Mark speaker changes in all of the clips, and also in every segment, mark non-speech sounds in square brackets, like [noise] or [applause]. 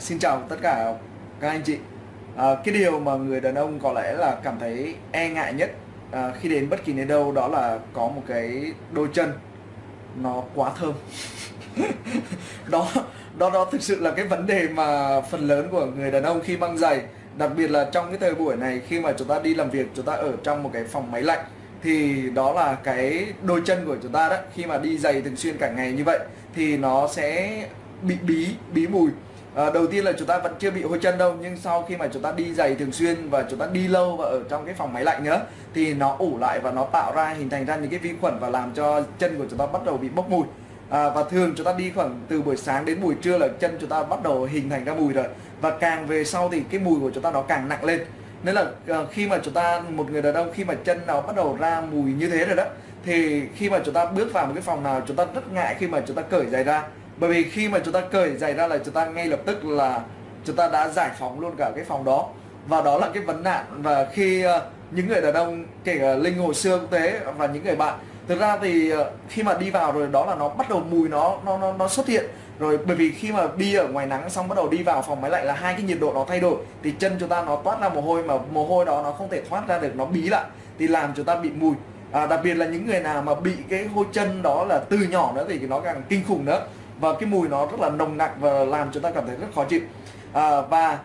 Speaker 1: xin chào tất cả các anh chị. À, cái điều mà người đàn ông có lẽ là cảm thấy e ngại nhất à, khi đến bất kỳ nơi đâu đó là có một cái đôi chân nó quá thơm. [laughs] Đó đó đó thực sự là cái vấn đề mà phần lớn của người đàn ông khi mang giày đặc biệt là trong cái thời buổi này khi mà chúng ta đi làm việc chúng ta ở trong một cái phòng máy lạnh thì đó là cái đôi chân của chúng ta đó. Khi mà đi giày thường xuyên cả ngày như vậy thì nó sẽ bị bí bí mùi à, đầu tiên là chúng ta vẫn chưa bị hôi chân đâu nhưng sau khi mà chúng ta đi giày thường xuyên và chúng ta đi lâu và ở trong cái phòng máy lạnh nữa thì nó ủ lại và nó tạo ra hình thành ra những cái vi khuẩn và làm cho chân của chúng ta bắt đầu bị bốc mùi à, và thường chúng ta đi khoảng từ buổi sáng đến buổi trưa là chân chúng ta bắt đầu hình thành ra mùi rồi và càng về sau thì cái mùi của chúng ta nó càng nặng lên nên là khi mà chúng ta một người đàn ông khi mà chân nó bắt đầu ra mùi như thế rồi đó thì khi mà chúng ta bước vào một cái phòng nào chúng ta rất ngại khi mà chúng ta cởi giày ra bởi vì khi mà chúng ta cởi giày ra là chúng ta ngay lập tức là chúng ta đã giải phóng luôn cả cái phòng đó. Và đó là cái vấn nạn và khi ờ, những người đàn ông kể cả linh hồi xưa cũng thế và những người bạn. Thực ra thì ờ, khi mà đi vào rồi đó là nó bắt đầu mùi nó nó nó, nó xuất hiện. Rồi bởi vì khi mà đi ở ngoài nắng xong bắt đầu đi vào phòng máy lạnh là hai cái nhiệt độ nó thay đổi thì chân chúng ta nó toát ra mồ hôi mà mồ hôi đó nó không thể thoát ra được nó bí lại thì làm chúng ta bị mùi. À, đặc biệt là những người nào mà bị cái hôi chân đó là từ nhỏ nữa thì nó càng kinh khủng nữa và cái mùi nó rất là nồng nặc và làm chúng ta cảm thấy rất khó chịu. À, và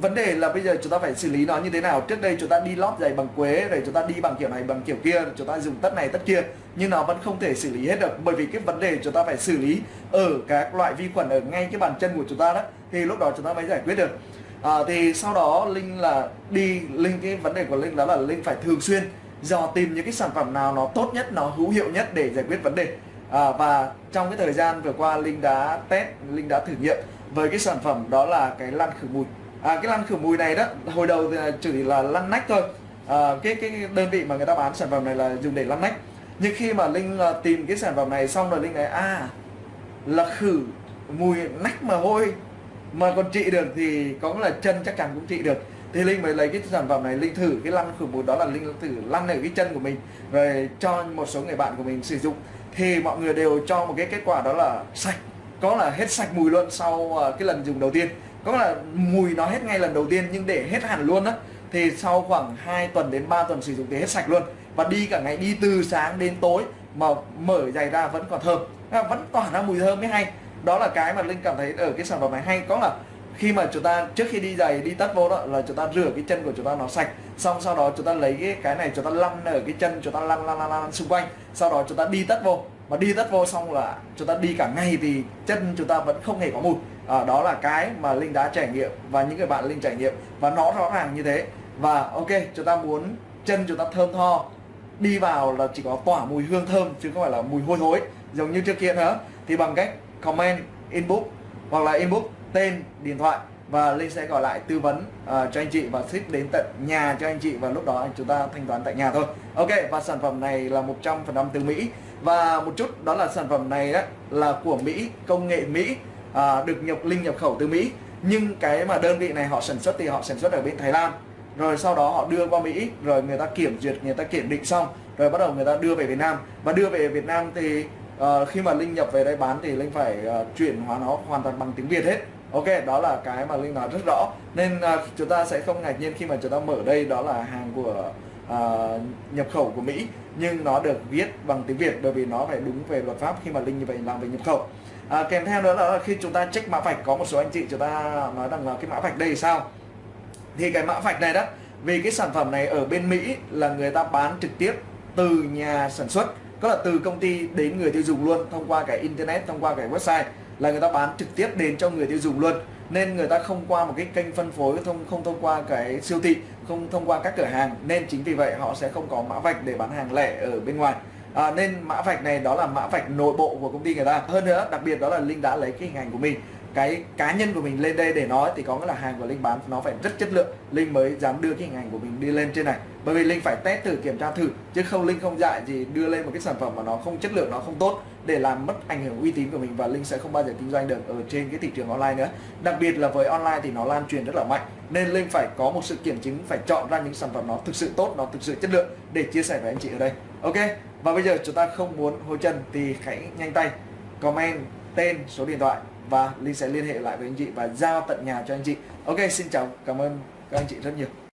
Speaker 1: vấn đề là bây giờ chúng ta phải xử lý nó như thế nào? Trước đây chúng ta đi lót giày bằng quế rồi chúng ta đi bằng kiểu này bằng kiểu kia chúng ta dùng tất này tất kia nhưng nó vẫn không thể xử lý hết được. Bởi vì cái vấn đề chúng ta phải xử lý ở các loại vi khuẩn ở ngay cái bàn chân của chúng ta đó thì lúc đó chúng ta mới giải quyết được. À, thì sau đó linh là đi linh cái vấn đề của linh đó là linh phải thường xuyên dò tìm những cái sản phẩm nào nó tốt nhất nó hữu hiệu nhất để giải quyết vấn đề à, và trong cái thời gian vừa qua linh đã test linh đã thử nghiệm với cái sản phẩm đó là cái lăn khử mùi. À, cái lăn khử mùi này đó hồi đầu thì chỉ là lăn nách thôi. À, cái cái đơn vị mà người ta bán sản phẩm này là dùng để lăn nách. Nhưng khi mà linh ờ, tìm cái sản phẩm này xong rồi linh nói à là khử mùi nách mà hôi mà còn trị được thì có là chân chắc chắn cũng trị được thì linh mới lấy cái sản phẩm này, linh thử cái lăn khử bụi đó là linh thử lăn ở cái chân của mình, rồi cho một số người bạn của mình sử dụng. Thì mọi người đều cho một cái kết quả đó là sạch, có là hết sạch mùi luôn sau à, cái lần dùng đầu tiên. Có là mùi nó hết ngay lần đầu tiên nhưng để hết hẳn luôn á, thì sau khoảng 2 tuần đến 3 tuần sử dụng thì hết sạch luôn. Và đi cả ngày, đi từ sáng đến tối mà mở giày ra vẫn còn thơm. À, vẫn tỏa ra mùi thơm mới hay. Đó là cái mà linh cảm thấy ở cái sản phẩm này hay. Có là khi mà chúng ta trước khi đi giày đi tất vô đó là chúng ta rửa cái chân của chúng ta nó sạch xong sau đó chúng ta lấy cái cái này chúng ta lăn ở cái chân chúng ta lăn lăn lăn, lăn xung quanh sau đó chúng ta đi tất vô mà đi tất vô xong là chúng ta đi cả ngày thì chân chúng ta vẫn không hề có mùi à, đó là cái mà linh đã trải nghiệm và những người bạn linh trải nghiệm và nó rõ ràng như thế và ok chúng ta muốn chân chúng ta thơm tho đi vào là chỉ có tỏa mùi hương thơm chứ không phải là mùi hôi thối giống như trước kia nữa thì bằng cách comment inbox hoặc là inbox tên điện thoại và linh sẽ gọi lại tư vấn uh, cho anh chị và ship đến tận nhà cho anh chị và lúc đó chúng ta thanh toán tại nhà thôi. Ok và sản phẩm này là 100% từ Mỹ. Và một chút đó là sản phẩm này đó là của Mỹ công nghệ Mỹ uh, được nhập linh nhập khẩu từ Mỹ. Nhưng cái mà đơn vị này họ sản xuất thì họ sản xuất ở bên Thái Lan. Rồi sau đó họ đưa qua Mỹ rồi người ta kiểm duyệt người ta kiểm định xong rồi bắt đầu người ta đưa về Việt Nam. Và đưa về Việt Nam thì uh, khi mà linh nhập về đây bán thì linh phải uh, chuyển hóa nó hoàn toàn bằng tiếng Việt hết. Ok đó là cái mà linh nói rất rõ. Nên uh, chúng ta sẽ không ngạc nhiên khi mà chúng ta mở đây đó là hàng của uh, nhập khẩu của Mỹ. Nhưng nó được viết bằng tiếng Việt bởi vì nó phải đúng về luật pháp khi mà linh như vậy làm về nhập khẩu. À, kèm theo nữa là khi chúng ta check mã vạch có một số anh chị chúng ta nói rằng là cái mã vạch đây sao? Thì cái mã vạch này đó vì cái sản phẩm này ở bên Mỹ là người ta bán trực tiếp từ nhà sản xuất có là từ công ty đến người tiêu dùng luôn thông qua cái internet thông qua cái website là người ta bán trực tiếp đến cho người tiêu dùng luôn. Nên người ta không qua một cái kênh phân phối không không thông qua cái siêu thị không thông qua các cửa hàng. Nên chính vì vậy họ sẽ không có mã vạch để bán hàng lẻ ở bên ngoài. À, nên mã vạch này đó là mã vạch nội bộ của công ty người ta. Hơn nữa đặc biệt đó là linh đã lấy cái hình ảnh của mình cái cá nhân của mình lên đây để nói thì có nghĩa là hàng của linh bán nó phải rất chất lượng. Linh mới dám đưa cái hình ảnh của mình đi lên trên này. Bởi vì linh phải test thử kiểm tra thử chứ không linh không dại gì đưa lên một cái sản phẩm mà nó không chất lượng nó không tốt để làm mất ảnh hưởng uy tín của mình và linh sẽ không bao giờ kinh doanh được ở trên cái thị trường online nữa. Đặc biệt là với online thì nó lan truyền rất là mạnh, nên linh phải có một sự kiểm chứng, phải chọn ra những sản phẩm nó thực sự tốt, nó thực sự chất lượng để chia sẻ với anh chị ở đây. Ok, và bây giờ chúng ta không muốn hối chân thì hãy nhanh tay comment tên số điện thoại và Linh sẽ liên hệ lại với anh chị và giao tận nhà cho anh chị. Ok, xin chào, cảm ơn các anh chị rất nhiều.